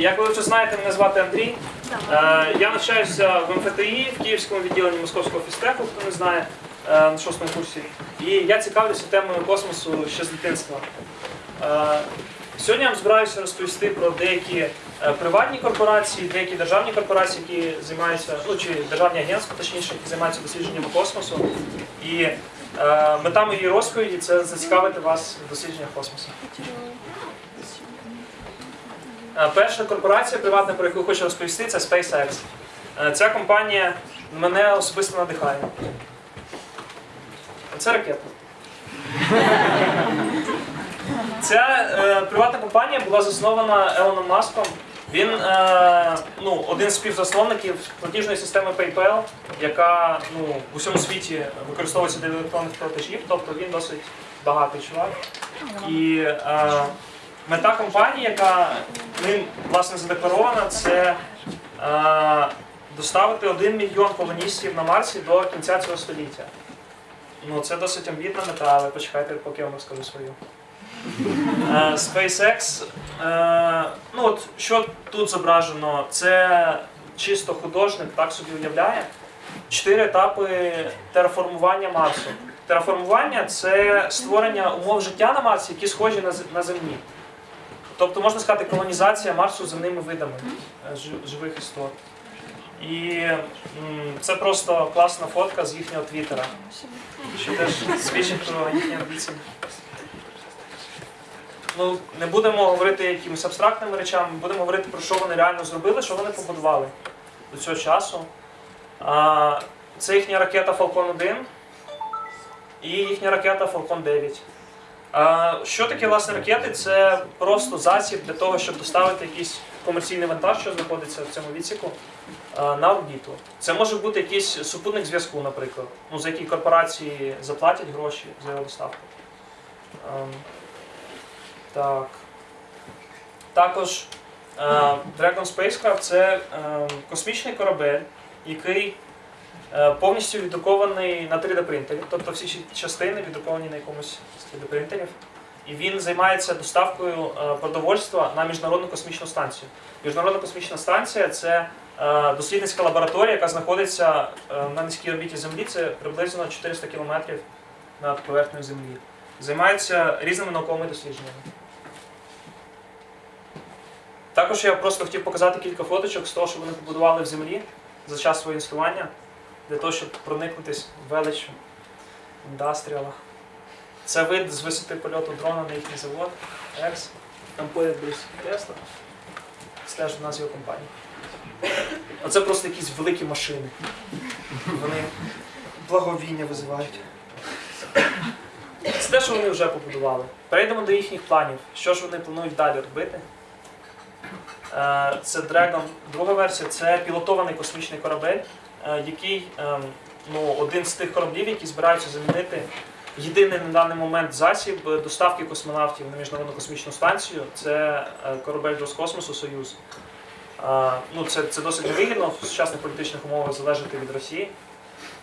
як ви вже знаєте, мене звати Андрій. Е, Я навчаюся в МФТІ в Київському відділенні Московського фізтеху, хто не знає, е, на шостому курсі. І я цікавлюся темою космосу ще з дитинства. Е, Сьогодні я вам збираюся розповісти про деякі приватні корпорації, деякі державні корпорації, які займаються, ну чи державні агентства, точніше, які займаються дослідженням космосу. І е, мета моєї розповіді це зацікавити вас в дослідженнях космосу. Е, Перша корпорація приватна, про яку хочу розповісти, це SpaceX. Е, Ця компанія мене особисто надихає. Це ракета. Ця е, приватна компанія була заснована Елоном Маском. Він е, ну, один з співзасновників платіжної системи PayPal, яка ну, в усьому світі використовується для електронних платежів, тобто він досить багатий чувак. І е, мета компанії, яка ним власне задекларована, це е, доставити 1 мільйон колоністів на Марсі до кінця цього століття. Ну, це досить амбітна мета, але почекайте, поки я вам розкажу свою. Е, SpaceX, е, ну от що тут зображено, це чисто художник так собі уявляє. Чотири етапи тераформування Марсу. Тераформування це створення умов життя на Марсі, які схожі на, на Землі. Тобто, можна сказати, колонізація Марсу земними видами е, живих істот. І це просто класна фотка з їхнього твіттера, що теж свідчить про їхні амбіції. Ну, не будемо говорити якимись абстрактними речами, будемо говорити про що вони реально зробили, що вони побудували до цього часу. Це їхня ракета Falcon 1 і їхня ракета Falcon 9. Що таке власне ракети? Це просто засіб для того, щоб доставити якийсь комерційний вантаж, що знаходиться в цьому відсіку, на орбіту. Це може бути якийсь супутник зв'язку, наприклад, ну, за який корпорації заплатять гроші за його доставку. Ем, так. Також е, Dragon Spacecraft це е, космічний корабель, який е, повністю віддрукований на 3D принтері, тобто всі частини віддруковані на якомусь з 3D принтерів. І він займається доставкою е, продовольства на міжнародну космічну станцію. Міжнародна космічна станція це е, дослідницька лабораторія, яка знаходиться е, на низькій орбіті Землі, це приблизно 400 кілометрів над поверхнею Землі. Займається різними науковими дослідженнями. Також я просто хотів показати кілька фоточок з того, що вони побудували в землі за час свого існування, для того, щоб проникнутись в велич індастріала. Це вид з висоти польоту дрона на їхній завод Екс. Там поряд десь Тесла. Стеж у нас його компанії. Оце просто якісь великі машини. Вони благовіння визивають. Це те, що вони вже побудували. Перейдемо до їхніх планів. Що ж вони планують далі робити? Е, Це Dragon, друга версія, це пілотований космічний корабель, е, який ем, ну, один з тих кораблів, які збираються замінити єдиний на даний момент засіб доставки космонавтів на міжнародну космічну станцію. Це е, корабель Роскосмосу Союз. Ну, це, це досить невигідно в сучасних політичних умовах залежати від Росії.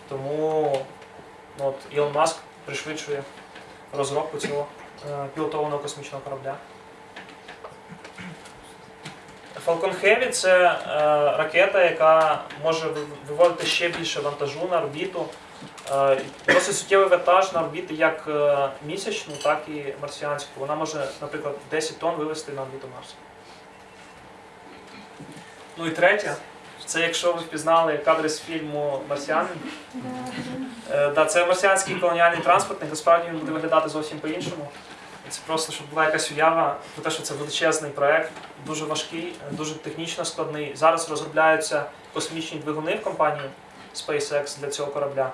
Тому ну, от, Ілон Маск пришвидшує розробку цього е, пілотованого космічного корабля. Falcon Heavy це е, ракета, яка може виводити ще більше вантажу на орбіту. Е, досить суттєвий вантаж на орбіти як е, місячну, так і марсіанську. Вона може, наприклад, 10 тонн вивезти на орбіту Марсу. Ну і третє, це якщо ви впізнали кадри з фільму Марсіанин. Е, да, це марсіанський колоніальний транспортник, насправді він буде виглядати зовсім по-іншому. Це просто, щоб була якась уява про те, що це величезний проект, дуже важкий, дуже технічно складний. Зараз розробляються космічні двигуни в компанії SpaceX для цього корабля.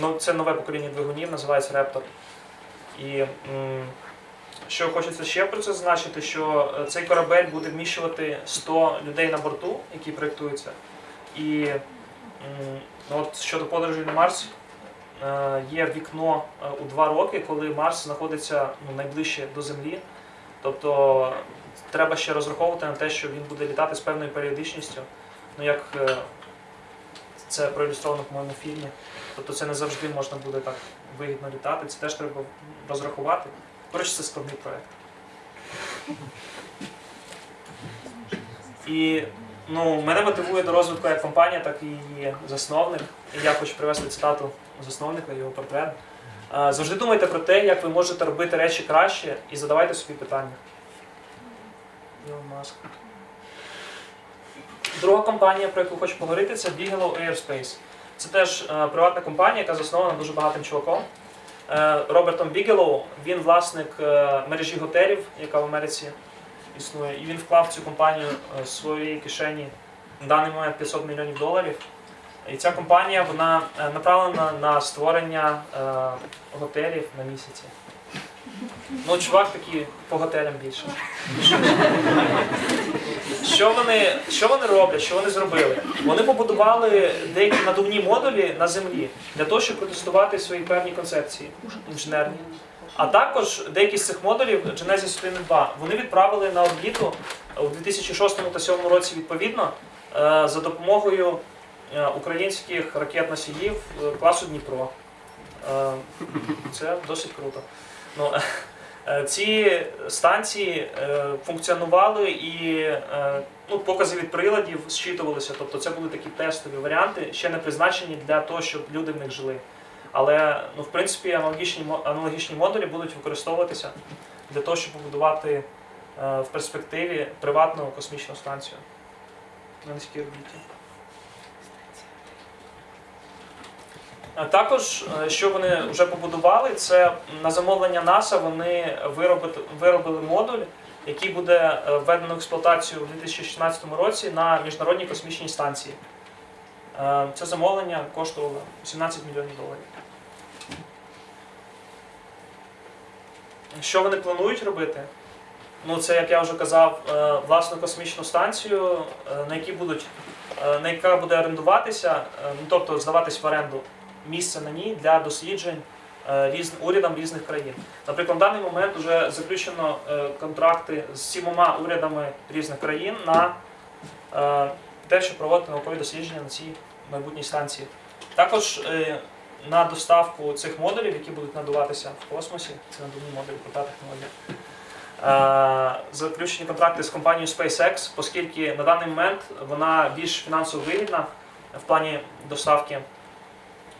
Ну, це нове покоління двигунів, називається Raptor. І що хочеться ще про це зазначити, що е, цей корабель буде вміщувати 100 людей на борту, які проєктуються. І ну, от щодо подорожі на Марс, е, є вікно е, у два роки, коли Марс знаходиться ну, найближче до Землі. Тобто треба ще розраховувати на те, що він буде літати з певною періодичністю. Ну, як це проілюстровано, по-моєму, фільмі. Тобто це не завжди можна буде так вигідно літати, це теж треба розрахувати. Коротше, це складний проєкт. І ну, мене мотивує до розвитку як компанія, так і її засновник. Я хочу привести цитату засновника, його портрет. Завжди думайте про те, як ви можете робити речі краще, і задавайте собі питання. Друга компанія, про яку хочу поговорити, це Bigelow Airspace. Це теж е, приватна компанія, яка заснована дуже багатим чуваком. Е, Робертом Бігелоу, він власник е, мережі готелів, яка в Америці існує, і він вклав цю компанію в з своєї кишені на даний момент 500 мільйонів доларів. І ця компанія вона направлена на створення готелів на місяці. Ну, чувак такий по готелям більше. Що вони, що вони роблять, що вони зробили? Вони побудували деякі надувні модулі на землі для того, щоб протестувати свої певні концепції інженерні. А також деякі з цих модулів Genesis 1 і 2 вони відправили на орбіту у 2006 та 2007 році відповідно е, за допомогою е, українських ракет-носіїв е, класу Дніпро. Це досить круто. Ну, е, ці станції е, функціонували і е, ну, покази від приладів зчитувалися. Тобто це були такі тестові варіанти, ще не призначені для того, щоб люди в них жили. Але ну, в принципі аналогічні, аналогічні модулі будуть використовуватися для того, щоб побудувати е, в перспективі приватну космічну станцію на низькій орбіті. Також, е, що вони вже побудували, це на замовлення НАСА вони виробили, виробили модуль, який буде е, введено в експлуатацію у 2016 році на міжнародній космічній станції. Е, Це замовлення коштувало 17 мільйонів доларів. Що вони планують робити? Ну, це, як я вже казав, власну космічну станцію, на якій будуть, на яка буде орендуватися, ну, тобто здаватись в оренду місце на ній для досліджень е, різ, урядам різних країн. Наприклад, на даний момент вже заключено е, контракти з сімома урядами різних країн на е, те, щоб проводити наукові дослідження на цій майбутній станції. Також на доставку цих модулів, які будуть надуватися в космосі, це надувні модулі, крута технологія. Заключені контракти з компанією SpaceX, оскільки на даний момент вона більш фінансово вигідна в плані доставки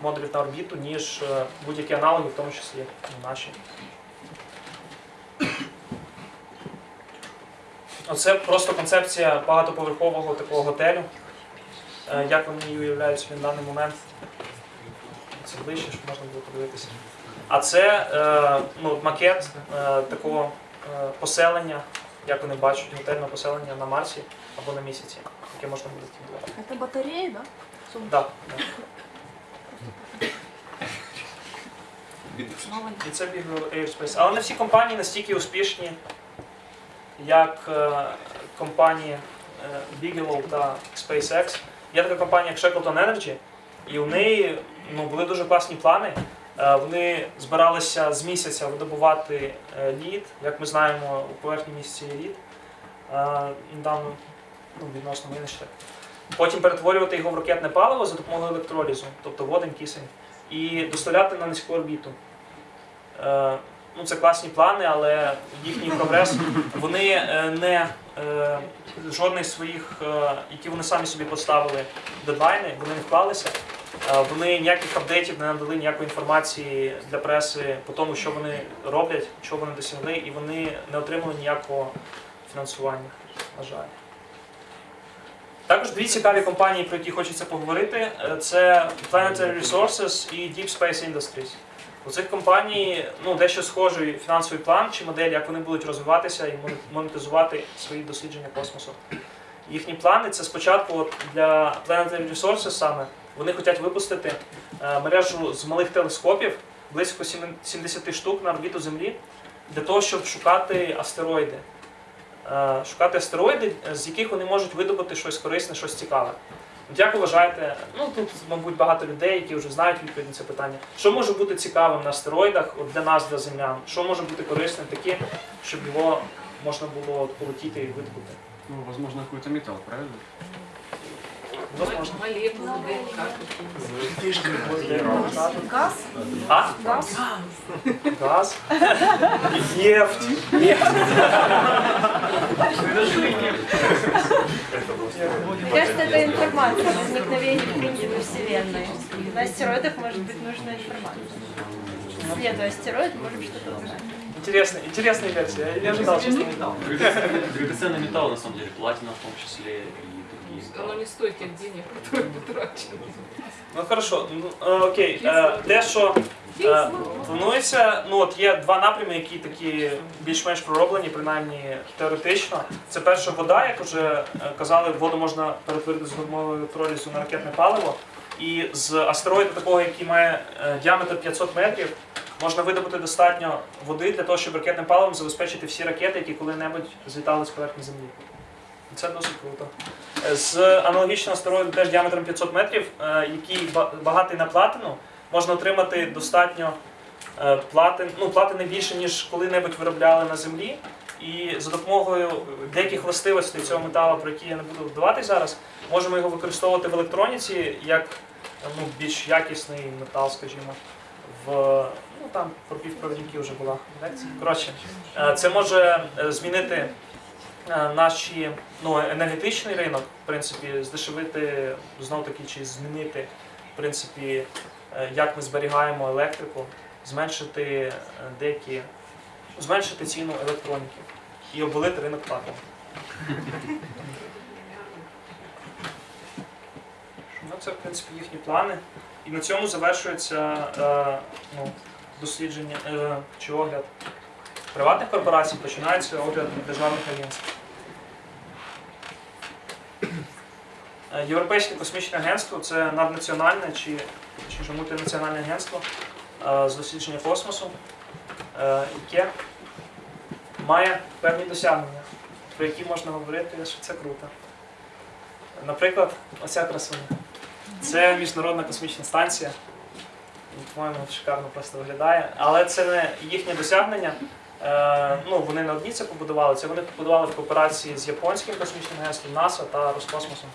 модулів на орбіту, ніж е, будь-які аналоги, в тому числі наші. Оце просто концепція багатоповерхового такого готелю. Е, Як вони її уявляють собі на даний момент. Це ближче, щоб можна було подивитися. А це е, ну, макет такого поселення, як вони бачать, готельне поселення на Марсі або на місяці, яке можна буде будувати. Это батареи, да? Сумка. Да, да. Молодец. І це Big Airspace. Але не всі компанії настільки успішні, як е, компанії е, Bigelow та SpaceX. Є така компанія, як Shackleton Energy, і у неї ну, були дуже класні плани. Е, Вони збиралися з місяця видобувати е, лід. Як ми знаємо, у поверхні місяця є лід. Е, Недавно ну, відносно винищили. Потім перетворювати його в ракетне паливо за допомогою електролізу, тобто водень, кисень, і доставляти на низьку орбіту. Е, ну, це класні плани, але їхній прогрес вони е, не е, жодних своїх, які вони самі собі поставили дедлайни, вони не вклалися. Вони ніяких апдейтів не надали ніякої інформації для преси по тому, що вони роблять, чого вони досягли, і вони не отримали ніякого фінансування, на жаль. Також дві цікаві компанії, про які хочеться поговорити, е, це Planetary Resources і Deep Space Industries. У цих компаній ну, дещо схожий фінансовий план чи модель, як вони будуть розвиватися і моне- монетизувати свої дослідження космосу. Їхні плани це спочатку от для Planetary Resources саме вони хочуть випустити е, мережу з малих телескопів, близько сімен- 70 штук на орбіту Землі, для того, щоб шукати астероїди. Е, Шукати астероїди, з яких вони можуть видобути щось корисне, щось цікаве. Як вважаєте, ну тут, мабуть, багато людей, які вже знають відповідь на це питання. Що може бути цікавим на астероїдах для нас, для землян? Що може бути корисним таким, щоб його можна було полетіти і видобути? Ну, возможно, какой-то металл, правильно? ДНК какие-нибудь. Газ? А? Газ? Газ? Нефть. Нефть. Мне кажется, это информация о возникновении в принципе Вселенной. На астероидах может быть нужна информация. Следуя астероид, можем что-то узнать. Интересная, интересная версия. Я не ожидал, честно. Драгоценный металл, на самом деле, платина в том числе и. Оно не стоит тех денег, которые потрачены. Ну хорошо, ну, е, окей. Е, Те, що е, планується, ну от є два напрями, які такі більш-менш пророблені, принаймні теоретично. Це перша вода, як вже казали, воду можна перетворити з гормоновою електролізу на ракетне паливо. І з астероїда такого, який має діаметр 500 метрів, можна видобути достатньо води для того, щоб ракетним паливом забезпечити всі ракети, які коли-небудь злітали з поверхні Землі. Це досить круто. З аналогічного астероїду теж діаметром 500 метрів, е, який ба- багатий на платину, можна отримати достатньо е, платин, ну, платини більше, ніж коли-небудь виробляли на Землі. І за допомогою деяких властивостей цього металу, про які я не буду вдаватись зараз, можемо його використовувати в електроніці як ну, більш якісний метал, скажімо. В ну там про півпровідники вже була лекція. Коротше, е, це може змінити наші ну, енергетичний ринок, в принципі, здешевити знов таки чи змінити в принципі, е, як ми зберігаємо електрику, зменшити е, деякі, зменшити ціну електроніки і обвалити ринок платом. Ну, це, в принципі, їхні плани. І на цьому завершується е, ну, дослідження е, чи огляд приватних корпорацій, починається огляд державних агентств. Е, Європейське космічне агентство це наднаціональне чи, чи мультинаціональне агентство е, з дослідження космосу, е, яке має певні досягнення, про які можна говорити, що це круто. Наприклад, оця красуня. Це міжнародна космічна станція. По-моєму, шикарно просто виглядає. Але це не їхнє досягнення. Е, ну, вони не одні це побудували, це вони побудували в кооперації з японським космічним агентством НАСА та Роскосмосом.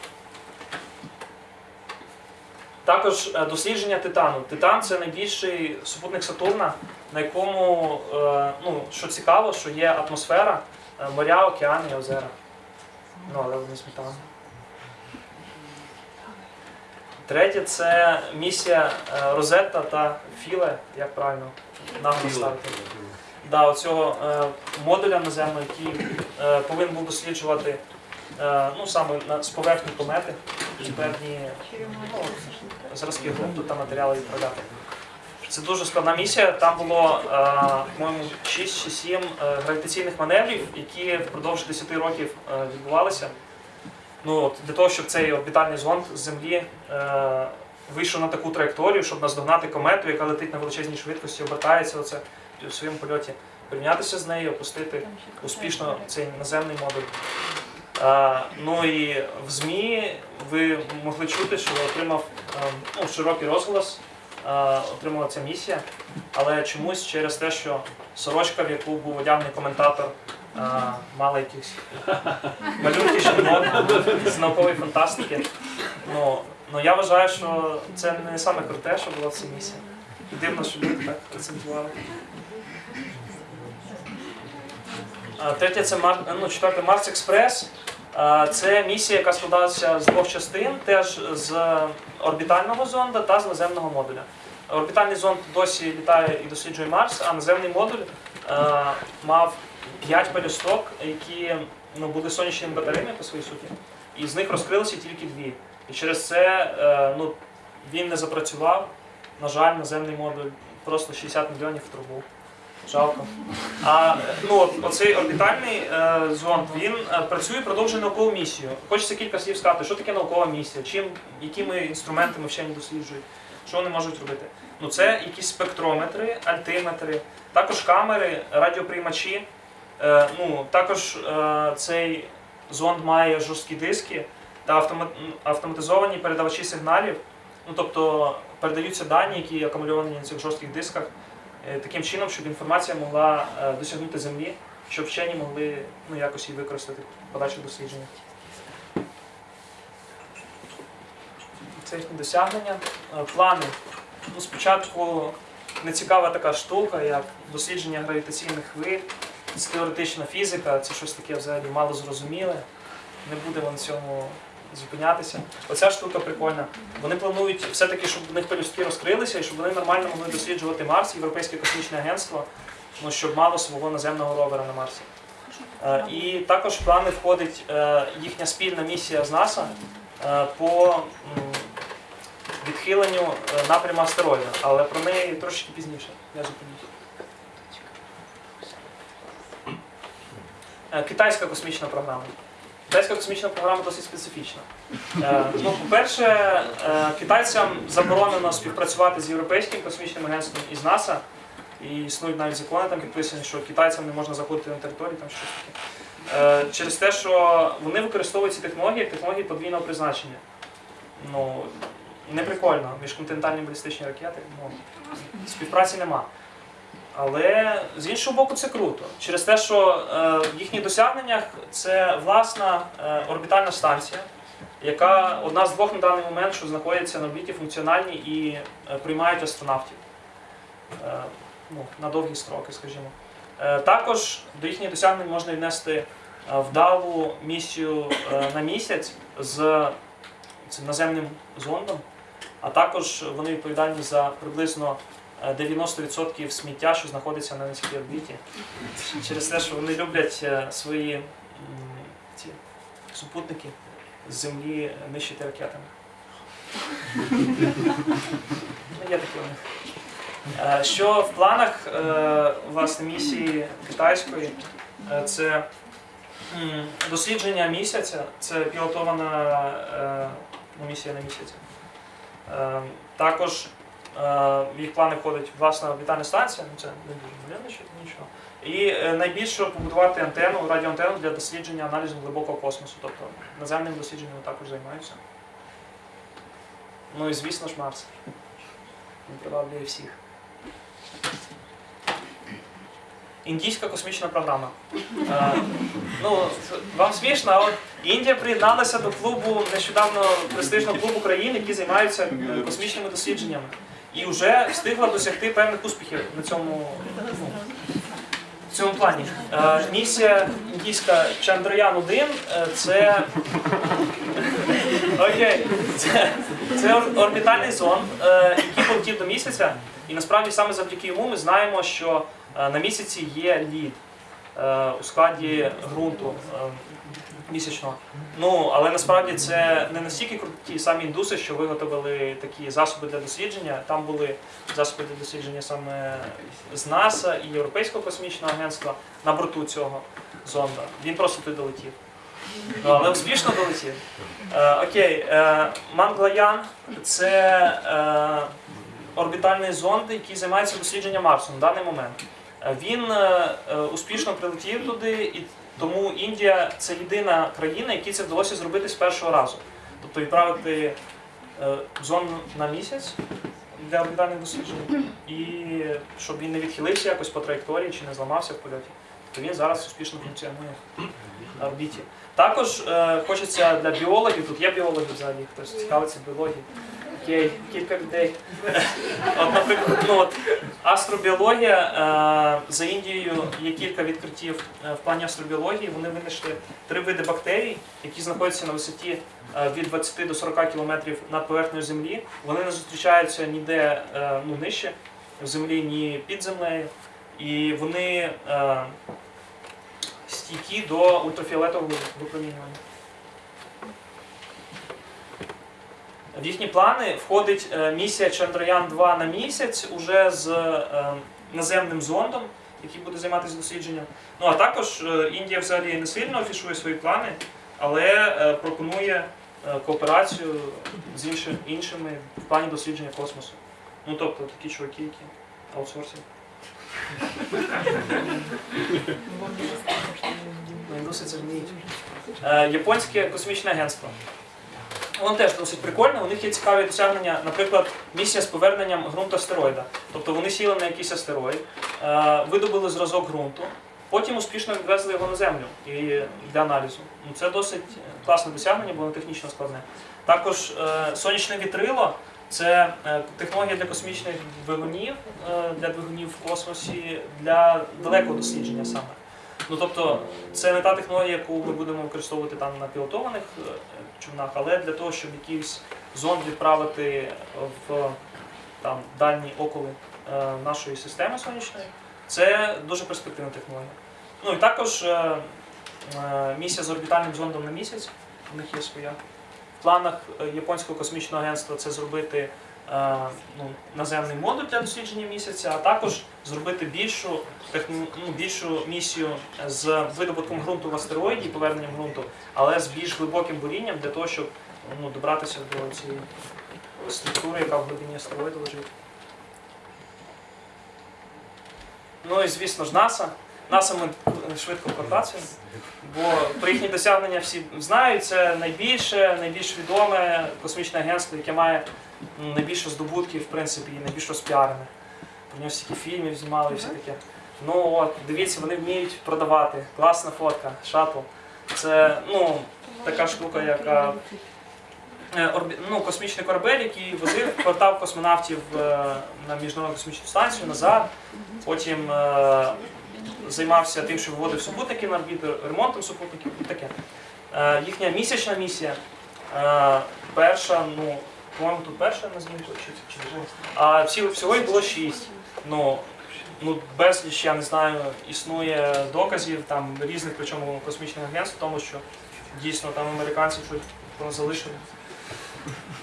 Також е, дослідження Титану. Титан це найбільший супутник Сатурна, на якому, е, ну, що цікаво, що є атмосфера, моря, океани і озера. Ну, але вони з. Третє це місія Розетта та Філе, як правильно назву ставити. Да, оцього е, модуля наземного, який е, повинен був досліджувати е, ну, саме на, з поверхні комети і певні ну, зразки ґрунту та матеріали відправляти. Це дуже складна місія. Там було, по-моєму, 6 чи 7 е, гравітаційних маневрів, які впродовж 10 років відбувалися. Ну, от, для того, щоб цей орбітальний зонд з Землі е, вийшов на таку траєкторію, щоб наздогнати комету, яка летить на величезній швидкості, обертається оце в своєму польоті, порівнятися з нею, опустити успішно цей наземний модуль. Е, ну і в ЗМІ ви могли чути, що отримав ну, широкий розголос, е, отримала ця місія, але чомусь через те, що сорочка, в яку був одягнений коментатор, е, мала якісь малюнки жінок з наукової фантастики. Ну, ну я вважаю, що це не саме круте, що було в цій місії. Дивно, що люди так рецензували. Третє це Мар... ну, четверте Марс Експрес. Це місія, яка складалася з двох частин, теж з орбітального зонда та з наземного модуля. Орбітальний зонд досі літає і досліджує Марс, а наземний модуль мав 5 пелюсток, які ну, були сонячними батареями по своїй суті, і з них розкрилися тільки дві. І через це е, ну, він не запрацював. На жаль, наземний модуль просто 60 мільйонів в трубу. Жалко. А ну, оцей орбітальний е, зонд він е, працює, продовжує наукову місію. Хочеться кілька слів сказати, що таке наукова місія, чим, якими інструментами вчені досліджують, що вони можуть робити. Ну, це якісь спектрометри, альтиметри, також камери, радіоприймачі. Е, ну, також е, цей зонд має жорсткі диски та автоматизовані передавачі сигналів. Ну, тобто передаються дані, які акумульовані на цих жорстких дисках, таким чином, щоб інформація могла е, досягнути землі, щоб вчені могли ну, якось її використати в подальших дослідженнях. Це їхні досягнення. Е, Плани. Ну, спочатку нецікава така штука, як дослідження гравітаційних хвиль, теоретична фізика, це щось таке взагалі мало зрозуміле. Не будемо на цьому зупинятися. Оця штука прикольна. Вони планують все-таки, щоб в них пелюстки розкрилися і щоб вони нормально могли досліджувати Марс, Європейське космічне агентство, ну, щоб мало свого наземного ровера на Марсі. Е, І також в плани входить е, їхня спільна місія з НАСА е, по відхиленню напряму астероїда, але про неї трошки пізніше. Я зупинюсь. Е, Китайська космічна програма. Китайська космічна програма досить специфічна. Е, Ну, по-перше, е, китайцям заборонено співпрацювати з Європейським космічним агентством і з НАСА. І існують навіть закони там підписані, що китайцям не можна заходити на територію, там щось таке. Е, Через те, що вони використовують ці технології як технології подвійного призначення. Ну, прикольно, міжконтинентальні балістичні ракети. Ну, співпраці нема. Але з іншого боку, це круто. Через те, що е, в їхніх досягненнях це власна е, орбітальна станція, яка одна з двох на даний момент, що знаходяться на орбіті функціональні і е, приймають астронавтів ну, на довгі строки, скажімо. Також до їхніх досягнень можна віднести вдалу місію на місяць з цим наземним зондом, а також вони відповідальні за приблизно 90% сміття, що знаходиться на низькій орбіті. Через те, що вони люблять е, свої ці супутники з землі нищити ракетами. Ну, Є такі у. Е, Що в планах е, власне місії китайської? Е, Це дослідження місяця, це пілотована е, ну, місія на місяці. Е, Також е, в їх плани входить власна орбітальна станція, ну це не дуже ще нічого. І е, найбільше побудувати антенну, радіоантенну для дослідження аналізу глибокого космосу. Тобто наземним дослідженням також займаються. Ну і звісно ж Марс. Він приваблює всіх. Індійська космічна програма. Е, ну, вам смішно, а от Індія приєдналася до клубу нещодавно престижного клубу країн, які займаються е, космічними дослідженнями. І вже встигла досягти певних успіхів на цьому, ну, в цьому плані. Е, місія індійська Чандраян-1 е, це. Окей. Це, це орбітальний зонд, е, який полетів до місяця. І насправді саме завдяки йому ми знаємо, що на місяці є лід у складі ґрунту місячного. Ну, але насправді це не настільки круті самі індуси, що виготовили такі засоби для дослідження. Там були засоби для дослідження саме з НАСА і Європейського космічного агентства на борту цього зонда. Він просто туди долетів. Ну, але успішно долетів. Е, окей, е, Манглаян це е, орбітальний зонд, який займається дослідженням Марсу на даний момент. Е, Він е, е, успішно прилетів туди, і тому Індія це єдина країна, якій це вдалося зробити з першого разу. Тобто відправити е, зонд на місяць для орбітальних досліджень, і щоб він не відхилився якось по траєкторії чи не зламався в польоті, то він зараз успішно функціонує на орбіті. Також е, хочеться для біологів, тут є біологи взагалі, хтось цікавиться біологією. Ну, астробіологія е, за Індією є кілька відкриттів е, в плані астробіології. Вони винайшли три види бактерій, які знаходяться на висоті е, від 20 до 40 кілометрів над поверхнею землі. Вони не зустрічаються ніде ну, нижче в землі, ні під землею. І вони стійкі до ультрафіолетового випромінювання. В їхні плани входить е, місія Чандраян-2 на місяць уже з е, наземним зондом, який буде займатися дослідженням. Ну а також е, Індія взагалі не сильно афішує свої плани, але пропонує кооперацію з іншими в плані дослідження космосу. Ну тобто такі чуваки, які аутсорсять. Ну, індуси це вміють. Японське космічне агентство. Воно теж досить прикольно. У них є цікаві досягнення, наприклад, місія з поверненням ґрунту астероїда. Тобто вони сіли на якийсь астероїд, е, видобули зразок ґрунту, Потім успішно відвезли його на землю і для аналізу. Ну, це досить класне досягнення, було технічно складне. Також е, сонячне вітрило це е, технологія для космічних двигунів, для двигунів в космосі, для далекого дослідження саме. Ну тобто, це не та технологія, яку ми будемо використовувати там на пілотованих човнах, але для того, щоб якийсь зонд відправити в там дальні околи е, нашої системи сонячної, це дуже перспективна технологія. Ну і також е, е, місія з орбітальним зондом на місяць, у них є своя. В планах японського космічного агентства це зробити ну, наземний модуль для дослідження місяця, а також зробити більшу, ну, більшу місію з видобутком ґрунту в астероїді і поверненням ґрунту, але з більш глибоким бурінням для того, щоб ну, добратися до цієї структури, яка в глибині астероїду лежить. Ну і звісно ж НАСА. НАСА ми швидко працюємо, бо про їхні досягнення всі знають. Це найбільше, найбільш відоме космічне агентство, яке має найбільше здобутків, в принципі, і найбільш розпіарене. Про нього стільки фільмів знімали і все таке. Ну от, дивіться, вони вміють продавати. Класна фотка, шатл. Це ну, така штука, яка е, орбі- ну, космічний корабель, який возив, повертав космонавтів е, на міжнародну космічну станцію назад. Потім е, займався тим, що виводив супутники на орбіту, ремонтом супутників і таке. Е, їхня місячна місія. Е, перша, ну, по-моєму, тут перша на чи, чи А всі, всього їх було шість. Ну, ну, безліч, я не знаю, існує доказів там різних, причому космічних агентств, тому що дійсно там американці щось про- залишили.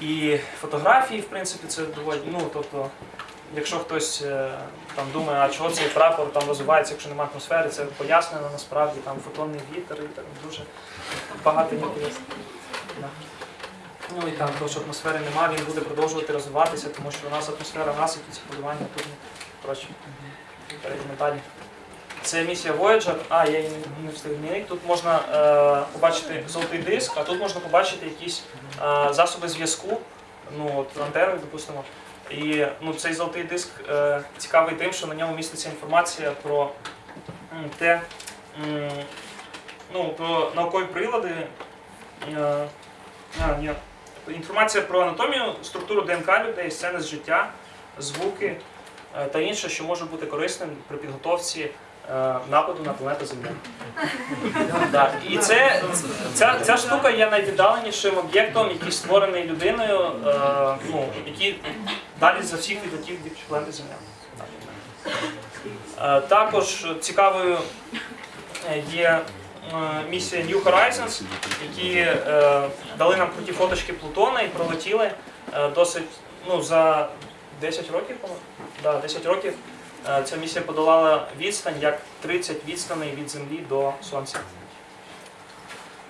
І фотографії, в принципі, це доволі. Ну, тобто, якщо хтось е, там думає, а чого цей прапор там розвивається, якщо немає атмосфери, це пояснено насправді, там фотонний вітер і так дуже багато. Да. Ну і там, тому що атмосфери немає, він буде продовжувати розвиватися, тому що у нас атмосфера насипиться, полювання тут. Коротше, перейдемо далі. Це місія Voyager. А, я її не встиг змінити. Тут можна е, побачити золотий диск, а тут можна побачити якісь е, засоби зв'язку, ну от антени, допустимо. І ну, цей золотий диск е, цікавий тим, що на ньому міститься інформація про те, ну, про наукові прилади. Е, а, ні. Інформація про анатомію, структуру ДНК людей, сцени з життя, звуки е, та інше, що може бути корисним при підготовці е, нападу на планету Земля. І це, ця, ця штука є найвіддаленішим об'єктом, який створений людиною, е, ну, який далі за всіх відлетів від планети Земля. Також цікавою є місія New Horizons, які е, дали нам круті фоточки Плутона і пролетіли е, досить ну, за 10 років. Да, 10 років е, ця місія подолала відстань як 30 відстаней від Землі до Сонця.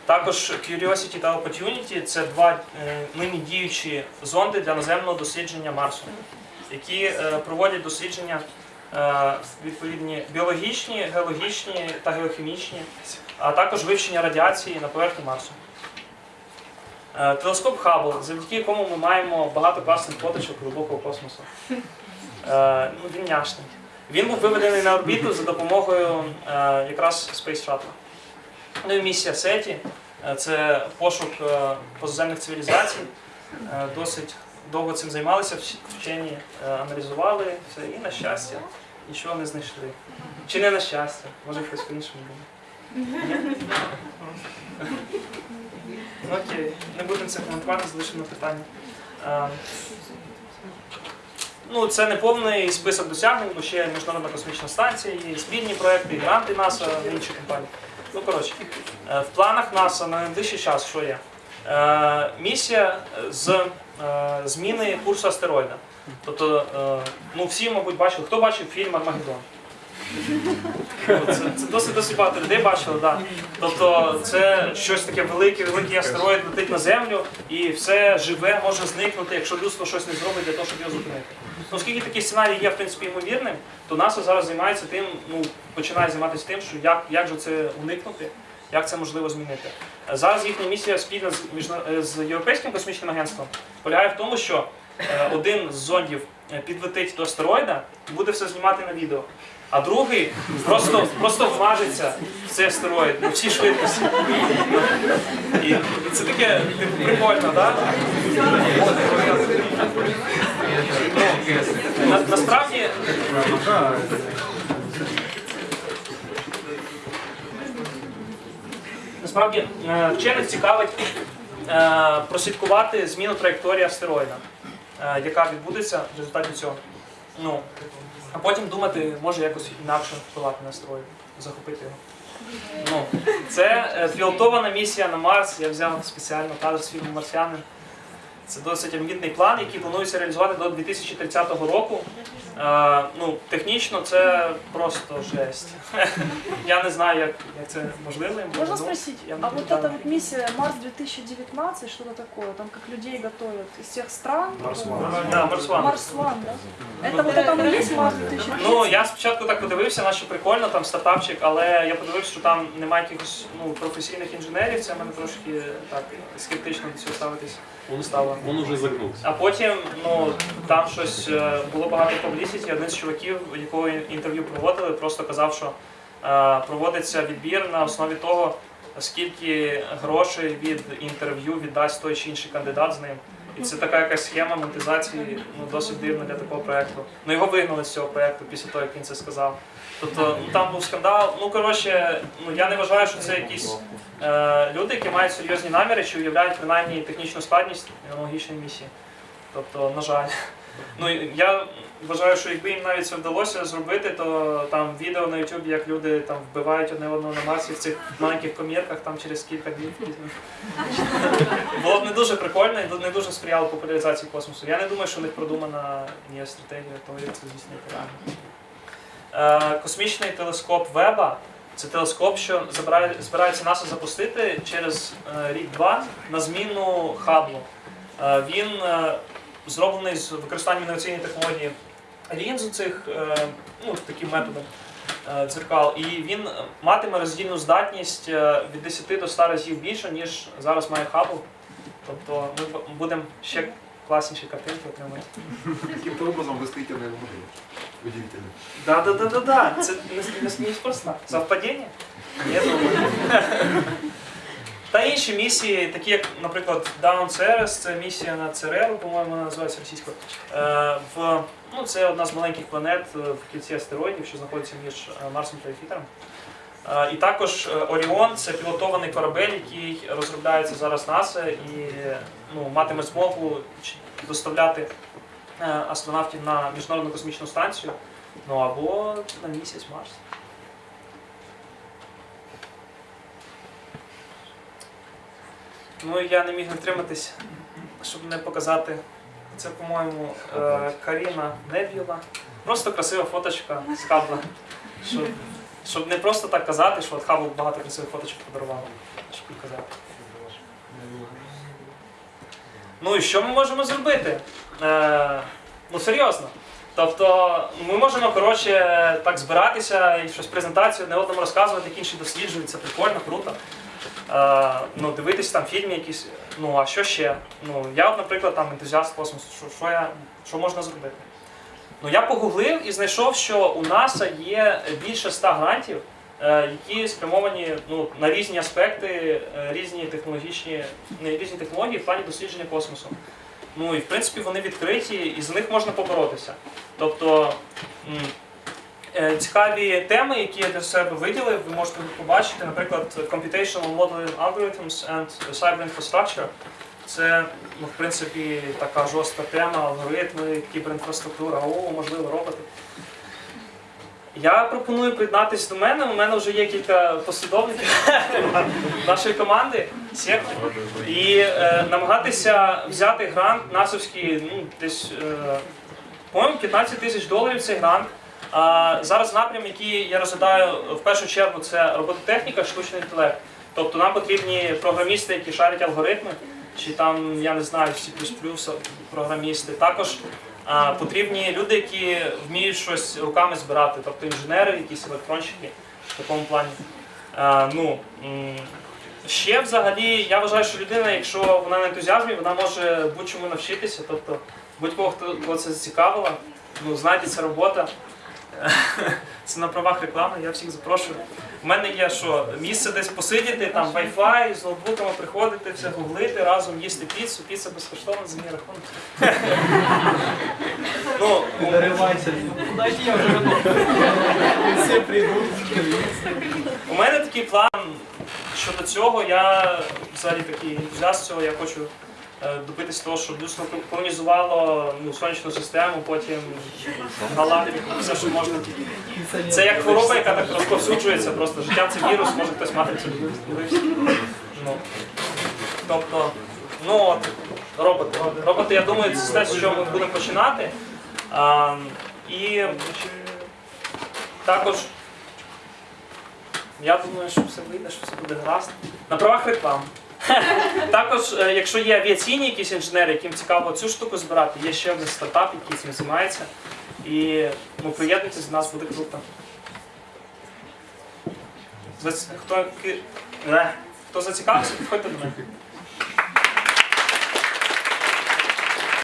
Також Curiosity та Opportunity це два е, нині діючі зонди для наземного дослідження Марсу, які е, проводять дослідження е, відповідні біологічні, геологічні та геохімічні, а також вивчення радіації на поверхні Марсу. Е, Телескоп Хаббл, завдяки якому ми маємо багато класних фоточок глибокого космосу. Е, Ну, він няшний. Він був виведений на орбіту за допомогою е, якраз Space Shuttle. Ну і місія е, це пошук позаземних цивілізацій. Досить довго цим займалися, вчені аналізували все і на щастя нічого не знайшли. Чи не на щастя, може хтось по-іншому думає. Окей, не будемо це коментувати, залишимо питання. Е, Ну, це не повний список досягнень, бо ще Міжнародна космічна станція, є спільні проекти, гранти НАСА інші компанії. Ну, коротше, е, в планах НАСА на найближчий час що є? Е, Місія з зміни курсу астероїда. Тобто, ну всі, мабуть, бачили, хто бачив фільм Армагеддон? Це, досить досить багато людей бачили, да. Тобто це щось таке велике, великий астероїд летить на землю і все живе може зникнути, якщо людство щось не зробить для того, щоб його зупинити. Ну, Оскільки такий сценарій є в принципі ймовірним, то НАСА зараз займається тим, ну починає займатися тим, що як, як же це уникнути, як це можливо змінити. Зараз їхня місія спільно з, міжна- з Європейським космічним агентством полягає в тому, що е, один з зондів е, підлетить до астероїда і буде все знімати на відео. А другий просто, просто вмажеться в цей астероїд на всій швидкості. І, і це таке типу, прикольно, так? Ну, на, насправді Насправді е, вчених цікавить е, прослідкувати зміну траєкторії астероїда, е, яка відбудеться в результаті цього. Ну, а потім думати, може якось інакше впливати на астероїд, захопити його. Ну, це е, пілотована місія на Марс. Я взяв спеціально кадр з фільму Марсіанин. Це досить амбітний план, який планується реалізувати до 2030 року. Е, ну, технічно це просто жесть. Я не знаю, як, як це можливо. Можно ну, спросить, я а вот да. эта вот миссия Марс 2019, что-то такое, там как людей готовят из всех стран? Да, Марс Ван. Марс Ван, да? Это вот это и есть Марс 2019? Ну, я спочатку так подивився, наче прикольно, там стартапчик, але я подивився, що там немає якихось ну, професійних інженерів, це мене трошки так скептично до цього ставитись. Он, Стало. он уже загнулся. А потім ну, там щось е, було багато публісіті. Один з чуваків, якого інтерв'ю проводили, просто казав, що е, проводиться відбір на основі того, скільки грошей від інтерв'ю віддасть той чи інший кандидат з ним. І це така якась схема монетизації ну, досить дивна для такого проекту. Ну його вигнали з цього проекту після того, як він це сказав. Тобто ну, там був скандал. Ну коротше, ну я не вважаю, що це якісь е, люди, які мають серйозні наміри, чи уявляють принаймні технічну складність аналогічної місії. Тобто, на жаль. Ну я вважаю, що якби їм навіть це вдалося зробити, то там відео на YouTube, як люди там вбивають одне одного на Марсі в цих маленьких комірках там через кілька днів. Було б не дуже прикольно і не дуже сприяло популяризації космосу. Я не думаю, що у них продумана є стратегія того, як це здійснити реально. Е, Космічний телескоп Веба це телескоп, що збирається НАСА запустити через е, рік-два на зміну Хаблу. Е, Він зроблений з використанням інноваційної технології лінз цих е, ну, таким методом е, дзеркал. І він матиме роздільну здатність е, від 10 до 100 разів більше, ніж зараз має Хаббл. Тобто ми будемо ще класніші картинки отримати. Каким-то образом вы стоите на модели. Удивительно. Да, да, да, да, да. Це не, не, неспроста. Совпадіння? Я думаю. Та інші місії, такі як, наприклад, Down Ceres, це місія на Цереру, по-моєму, вона називається російською. Е, в, ну, це одна з маленьких планет е, в кільці астероїдів, що знаходиться між е, Марсом та Юпітером. І також Оріон це пілотований корабель, який розробляється зараз НАСА і ну, матиме змогу доставляти астронавтів на міжнародну космічну станцію. Ну або на місяць Марс. Ну я не міг натриматись, щоб не показати. Це, по-моєму, е, Carina Nebula. Просто красива фоточка з Хабла. Щоб, щоб не просто так казати, що от Хабл багато красивих фоточок подарував. Щоб не казати. Ну і що ми можемо зробити? Е, ну серйозно. Тобто ми можемо коротше так збиратися і щось презентацію одне одному розказувати, як інші досліджують, це прикольно, круто. Е, ну, дивитись там фільми якісь. Ну а що ще? Ну, я, наприклад, там ентузіаст космосу, що, що, я, що можна зробити? Ну, я погуглив і знайшов, що у НАСА є більше ста грантів, е, які спрямовані ну, на різні аспекти, е, різні технологічні, різні технології в плані дослідження космосу. Ну і в принципі вони відкриті, і за них можна поборотися. Тобто цікаві теми, які я для себе виділив, ви можете побачити, наприклад, Computational Modeling Algorithms and Cyber Infrastructure. Це, ну, в принципі, така жорстка тема, алгоритми, кіберінфраструктура, о, можливо, роботи. Я пропоную приєднатися до мене. У мене вже є кілька послідовників нашої команди. І е, намагатися взяти грант насовський, ну, десь, е, по-моєму, 15 тисяч доларів цей грант. Зараз напрям, який я розглядаю в першу чергу, це робототехніка, штучний інтелект. Тобто нам потрібні програмісти, які шарять алгоритми, чи там, я не знаю, C++ програмісти. Також а, потрібні люди, які вміють щось руками збирати, тобто інженери, якісь електронщики в такому плані. А, ну, ще взагалі, я вважаю, що людина, якщо вона на ентузіазмі, вона може будь-чому навчитися. Тобто Будь-кого, хто це зацікавило, ну знаєте, ця робота. Це на правах реклами, я всіх запрошую. У мене є що, місце десь посидіти, там Wi-Fi, з ноутбуками приходити, все гуглити, разом їсти піцу, піца безкоштовна за мій рахунок. Ну, Куда идти, я уже готов. Все придут. У мене такий план щодо цього. Я взагалі такий ентузіаст цього. Я хочу добитися того, щоб людство колонізувало ну, сонячну систему, потім галактику, все, що можна. Це як хвороба, яка так розповсюджується, просто життя це вірус, може хтось мати це. Ну, тобто, ну от, роботи. Роботи, я думаю, це те, з чого ми будемо починати. А, і також я думаю, що все вийде, що все буде гаразд. На правах реклам. Також, е, якщо є авіаційні якісь інженери, яким цікаво цю штуку збирати, є ще один стартап, який цим займається. І ну, приєднуйтесь до нас, буде круто. Хто, е, хто зацікавився, підходьте до мене.